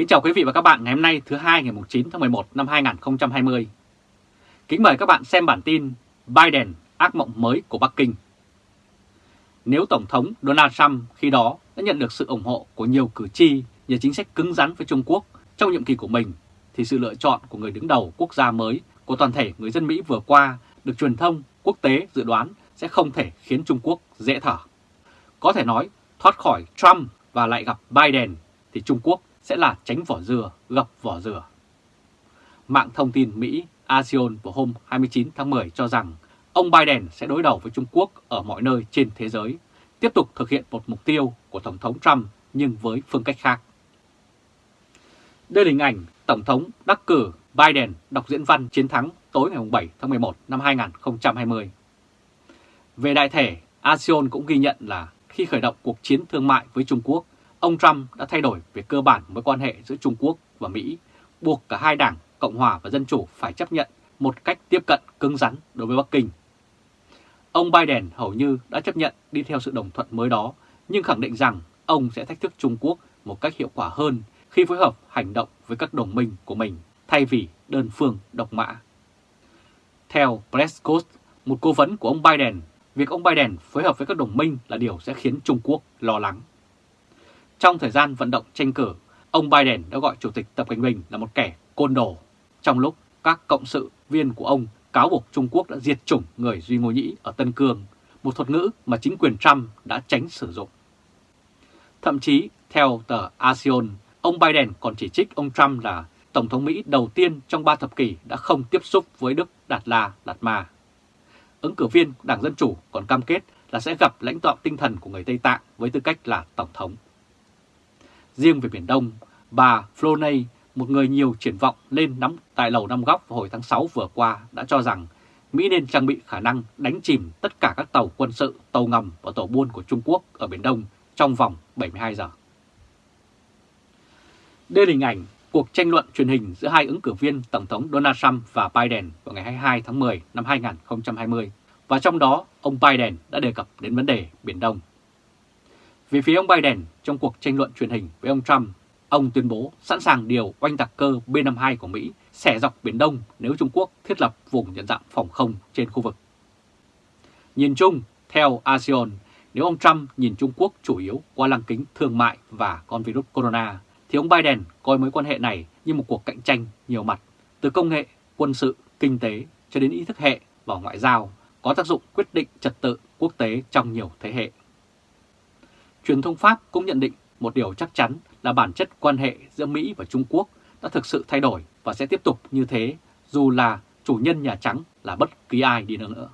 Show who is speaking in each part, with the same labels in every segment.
Speaker 1: Kính chào quý vị và các bạn ngày hôm nay thứ hai ngày 9 tháng 11 năm 2020. Kính mời các bạn xem bản tin Biden ác mộng mới của Bắc Kinh. Nếu Tổng thống Donald Trump khi đó đã nhận được sự ủng hộ của nhiều cử tri nhờ chính sách cứng rắn với Trung Quốc trong nhiệm kỳ của mình, thì sự lựa chọn của người đứng đầu quốc gia mới của toàn thể người dân Mỹ vừa qua được truyền thông quốc tế dự đoán sẽ không thể khiến Trung Quốc dễ thở. Có thể nói thoát khỏi Trump và lại gặp Biden thì Trung Quốc sẽ là tránh vỏ dừa gặp vỏ dừa. Mạng thông tin Mỹ Axios vào hôm 29 tháng 10 cho rằng ông Biden sẽ đối đầu với Trung Quốc ở mọi nơi trên thế giới, tiếp tục thực hiện một mục tiêu của Tổng thống Trump nhưng với phương cách khác. Đây là hình ảnh Tổng thống đắc cử Biden đọc diễn văn chiến thắng tối ngày 7 tháng 11 năm 2020. Về đại thể, ASEAN cũng ghi nhận là khi khởi động cuộc chiến thương mại với Trung Quốc, ông Trump đã thay đổi về cơ bản mối quan hệ giữa Trung Quốc và Mỹ, buộc cả hai đảng Cộng hòa và Dân chủ phải chấp nhận một cách tiếp cận cứng rắn đối với Bắc Kinh. Ông Biden hầu như đã chấp nhận đi theo sự đồng thuận mới đó, nhưng khẳng định rằng ông sẽ thách thức Trung Quốc một cách hiệu quả hơn khi phối hợp hành động với các đồng minh của mình thay vì đơn phương độc mã. Theo Prescott, một cố vấn của ông Biden, việc ông Biden phối hợp với các đồng minh là điều sẽ khiến Trung Quốc lo lắng. Trong thời gian vận động tranh cử, ông Biden đã gọi Chủ tịch Tập Cận Bình là một kẻ côn đồ, trong lúc các cộng sự viên của ông cáo buộc Trung Quốc đã diệt chủng người Duy Ngô Nhĩ ở Tân Cương, một thuật ngữ mà chính quyền Trump đã tránh sử dụng. Thậm chí, theo tờ ASEAN, ông Biden còn chỉ trích ông Trump là Tổng thống Mỹ đầu tiên trong ba thập kỷ đã không tiếp xúc với Đức Đạt La Đạt Ma. Ứng cử viên Đảng Dân Chủ còn cam kết là sẽ gặp lãnh đạo tinh thần của người Tây Tạng với tư cách là Tổng thống. Riêng về Biển Đông, bà Floney, một người nhiều triển vọng lên nắm tại Lầu Năm Góc hồi tháng 6 vừa qua đã cho rằng Mỹ nên trang bị khả năng đánh chìm tất cả các tàu quân sự, tàu ngầm và tàu buôn của Trung Quốc ở Biển Đông trong vòng 72 giờ. Đây là hình ảnh cuộc tranh luận truyền hình giữa hai ứng cử viên Tổng thống Donald Trump và Biden vào ngày 22 tháng 10 năm 2020, và trong đó ông Biden đã đề cập đến vấn đề Biển Đông. Về phía ông Biden, trong cuộc tranh luận truyền hình với ông Trump, ông tuyên bố sẵn sàng điều oanh tạc cơ B-52 của Mỹ xẻ dọc Biển Đông nếu Trung Quốc thiết lập vùng nhận dạng phòng không trên khu vực. Nhìn chung, theo ASEAN, nếu ông Trump nhìn Trung Quốc chủ yếu qua lăng kính thương mại và con virus corona, thì ông Biden coi mối quan hệ này như một cuộc cạnh tranh nhiều mặt, từ công nghệ, quân sự, kinh tế cho đến ý thức hệ và ngoại giao, có tác dụng quyết định trật tự quốc tế trong nhiều thế hệ. Truyền thông Pháp cũng nhận định một điều chắc chắn là bản chất quan hệ giữa Mỹ và Trung Quốc đã thực sự thay đổi và sẽ tiếp tục như thế dù là chủ nhân Nhà Trắng là bất kỳ ai đi nữa.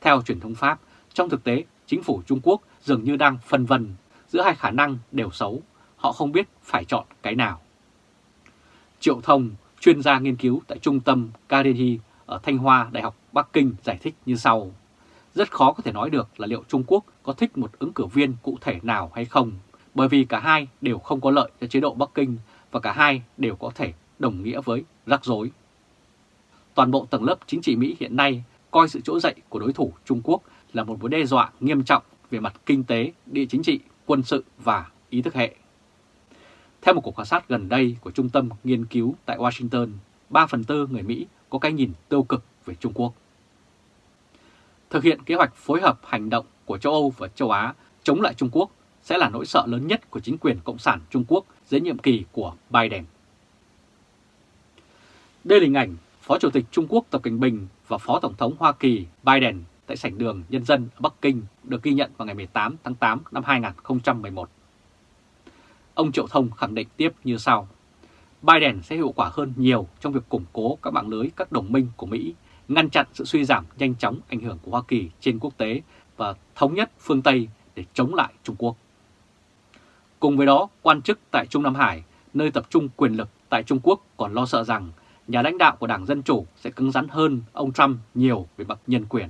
Speaker 1: Theo truyền thông Pháp, trong thực tế, chính phủ Trung Quốc dường như đang phân vân giữa hai khả năng đều xấu, họ không biết phải chọn cái nào. Triệu Thông, chuyên gia nghiên cứu tại Trung tâm Carnegie ở Thanh Hoa, Đại học Bắc Kinh giải thích như sau. Rất khó có thể nói được là liệu Trung Quốc có thích một ứng cử viên cụ thể nào hay không, bởi vì cả hai đều không có lợi cho chế độ Bắc Kinh và cả hai đều có thể đồng nghĩa với rắc rối. Toàn bộ tầng lớp chính trị Mỹ hiện nay coi sự trỗi dậy của đối thủ Trung Quốc là một mối đe dọa nghiêm trọng về mặt kinh tế, địa chính trị, quân sự và ý thức hệ. Theo một cuộc khảo sát gần đây của Trung tâm Nghiên cứu tại Washington, 3 phần tư người Mỹ có cái nhìn tiêu cực về Trung Quốc. Thực hiện kế hoạch phối hợp hành động của châu Âu và châu Á chống lại Trung Quốc sẽ là nỗi sợ lớn nhất của chính quyền Cộng sản Trung Quốc dưới nhiệm kỳ của Biden. Đây là hình ảnh Phó Chủ tịch Trung Quốc Tập Cảnh Bình và Phó Tổng thống Hoa Kỳ Biden tại sảnh đường Nhân dân ở Bắc Kinh được ghi nhận vào ngày 18 tháng 8 năm 2011. Ông Triệu Thông khẳng định tiếp như sau. Biden sẽ hiệu quả hơn nhiều trong việc củng cố các mạng lưới các đồng minh của Mỹ, ngăn chặn sự suy giảm nhanh chóng ảnh hưởng của Hoa Kỳ trên quốc tế và thống nhất phương Tây để chống lại Trung Quốc. Cùng với đó, quan chức tại Trung Nam Hải, nơi tập trung quyền lực tại Trung Quốc còn lo sợ rằng nhà lãnh đạo của Đảng Dân Chủ sẽ cứng rắn hơn ông Trump nhiều về mặt nhân quyền.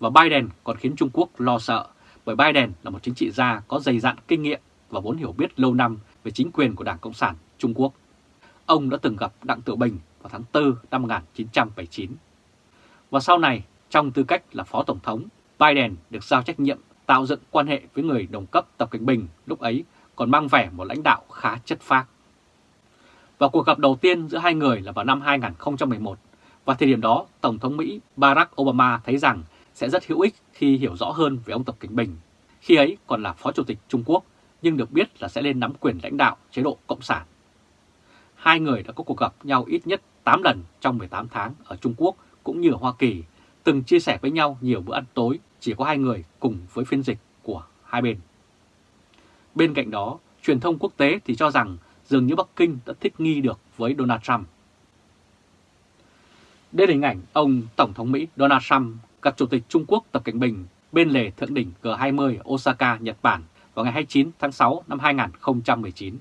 Speaker 1: Và Biden còn khiến Trung Quốc lo sợ bởi Biden là một chính trị gia có dày dặn kinh nghiệm và vốn hiểu biết lâu năm về chính quyền của Đảng Cộng sản Trung Quốc. Ông đã từng gặp Đặng Tiểu Bình vào tháng 4 năm 1979. Và sau này, trong tư cách là Phó Tổng thống, Biden được giao trách nhiệm tạo dựng quan hệ với người đồng cấp Tập Cảnh Bình lúc ấy còn mang vẻ một lãnh đạo khá chất phác. Và cuộc gặp đầu tiên giữa hai người là vào năm 2011, và thời điểm đó Tổng thống Mỹ Barack Obama thấy rằng sẽ rất hữu ích khi hiểu rõ hơn về ông Tập Cảnh Bình. Khi ấy còn là Phó Chủ tịch Trung Quốc, nhưng được biết là sẽ lên nắm quyền lãnh đạo chế độ Cộng sản. Hai người đã có cuộc gặp nhau ít nhất 8 lần trong 18 tháng ở Trung Quốc cũng như ở Hoa Kỳ, từng chia sẻ với nhau nhiều bữa ăn tối chỉ có hai người cùng với phiên dịch của hai bên. Bên cạnh đó, truyền thông quốc tế thì cho rằng dường như Bắc Kinh đã thích nghi được với Donald Trump. Đây là hình ảnh ông Tổng thống Mỹ Donald Trump gặp Chủ tịch Trung Quốc Tập Cảnh Bình bên lề thượng đỉnh G20 Osaka, Nhật Bản vào ngày 29 tháng 6 năm 2019.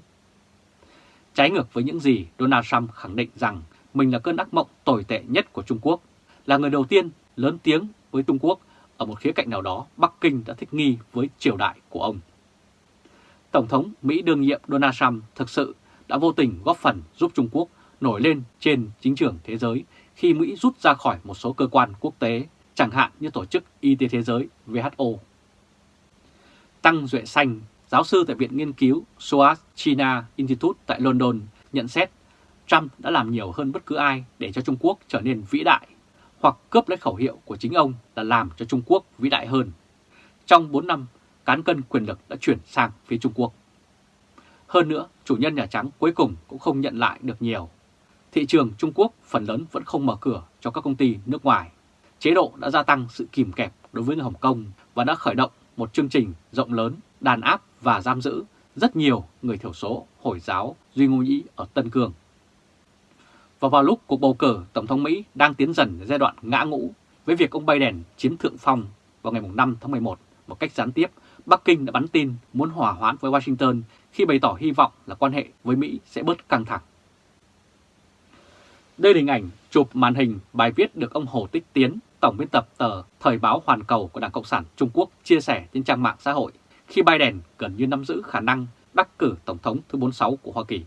Speaker 1: Trái ngược với những gì Donald Trump khẳng định rằng mình là cơn ác mộng tồi tệ nhất của Trung Quốc, là người đầu tiên lớn tiếng với Trung Quốc, ở một khía cạnh nào đó Bắc Kinh đã thích nghi với triều đại của ông. Tổng thống Mỹ đương nhiệm Donald Trump thực sự đã vô tình góp phần giúp Trung Quốc nổi lên trên chính trường thế giới khi Mỹ rút ra khỏi một số cơ quan quốc tế, chẳng hạn như Tổ chức Y tế Thế giới WHO. Tăng Duệ Xanh, giáo sư tại Viện Nghiên cứu SOAS China Institute tại London, nhận xét Trump đã làm nhiều hơn bất cứ ai để cho Trung Quốc trở nên vĩ đại, hoặc cướp lấy khẩu hiệu của chính ông là làm cho Trung Quốc vĩ đại hơn. Trong 4 năm, cán cân quyền lực đã chuyển sang phía Trung Quốc. Hơn nữa, chủ nhân Nhà Trắng cuối cùng cũng không nhận lại được nhiều. Thị trường Trung Quốc phần lớn vẫn không mở cửa cho các công ty nước ngoài. Chế độ đã gia tăng sự kìm kẹp đối với Hồng Kông và đã khởi động một chương trình rộng lớn đàn áp và giam giữ rất nhiều người thiểu số Hồi giáo Duy Ngô Nhĩ ở Tân Cương. Và vào lúc cuộc bầu cử Tổng thống Mỹ đang tiến dần giai đoạn ngã ngũ với việc ông Biden chiếm thượng phong vào ngày 5 tháng 11 một cách gián tiếp, Bắc Kinh đã bắn tin muốn hòa hoãn với Washington khi bày tỏ hy vọng là quan hệ với Mỹ sẽ bớt căng thẳng. Đây là hình ảnh chụp màn hình bài viết được ông Hồ Tích Tiến, tổng biên tập tờ Thời báo Hoàn Cầu của Đảng Cộng sản Trung Quốc chia sẻ trên trang mạng xã hội khi Biden gần như nắm giữ khả năng đắc cử Tổng thống thứ 46 của Hoa Kỳ.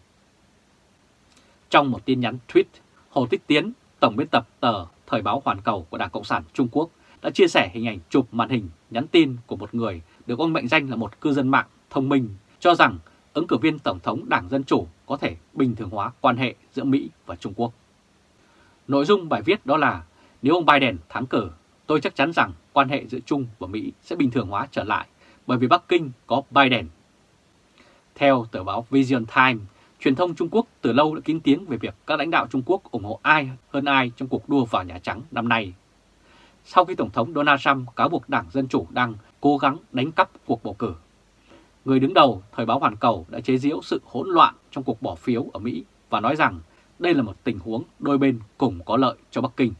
Speaker 1: Trong một tin nhắn tweet, Hồ Tích Tiến, tổng biên tập tờ Thời báo Hoàn Cầu của Đảng Cộng sản Trung Quốc đã chia sẻ hình ảnh chụp màn hình nhắn tin của một người được ông mệnh danh là một cư dân mạng thông minh cho rằng ứng cử viên Tổng thống Đảng Dân Chủ có thể bình thường hóa quan hệ giữa Mỹ và Trung Quốc. Nội dung bài viết đó là nếu ông Biden thắng cử, tôi chắc chắn rằng quan hệ giữa Trung và Mỹ sẽ bình thường hóa trở lại bởi vì Bắc Kinh có Biden. Theo tờ báo Vision Times, truyền thông Trung Quốc từ lâu đã kín tiếng về việc các lãnh đạo Trung Quốc ủng hộ ai hơn ai trong cuộc đua vào Nhà Trắng năm nay. Sau khi Tổng thống Donald Trump cáo buộc Đảng Dân Chủ đang cố gắng đánh cắp cuộc bầu cử, người đứng đầu Thời báo Hoàn Cầu đã chế giễu sự hỗn loạn trong cuộc bỏ phiếu ở Mỹ và nói rằng đây là một tình huống đôi bên cùng có lợi cho Bắc Kinh.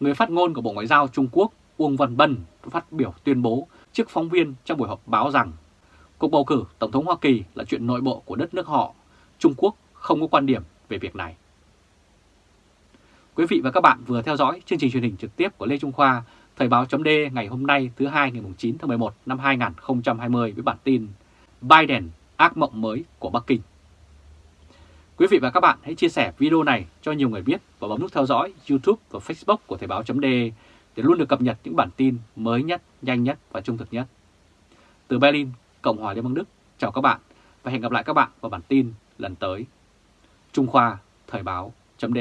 Speaker 1: Người phát ngôn của Bộ Ngoại giao Trung Quốc Uông Văn Bân phát biểu tuyên bố trước phóng viên trong buổi họp báo rằng cuộc bầu cử Tổng thống Hoa Kỳ là chuyện nội bộ của đất nước họ, Trung Quốc không có quan điểm về việc này. Quý vị và các bạn vừa theo dõi chương trình truyền hình trực tiếp của Lê Trung Khoa, Thời báo chấm ngày hôm nay thứ hai ngày 9 tháng 11 năm 2020 với bản tin Biden ác mộng mới của Bắc Kinh. Quý vị và các bạn hãy chia sẻ video này cho nhiều người biết và bấm nút theo dõi YouTube và Facebook của Thời báo chấm để luôn được cập nhật những bản tin mới nhất, nhanh nhất và trung thực nhất. Từ Berlin, Cộng hòa Liên bang Đức, chào các bạn và hẹn gặp lại các bạn vào bản tin lần tới. Trung Khoa, Thời báo chấm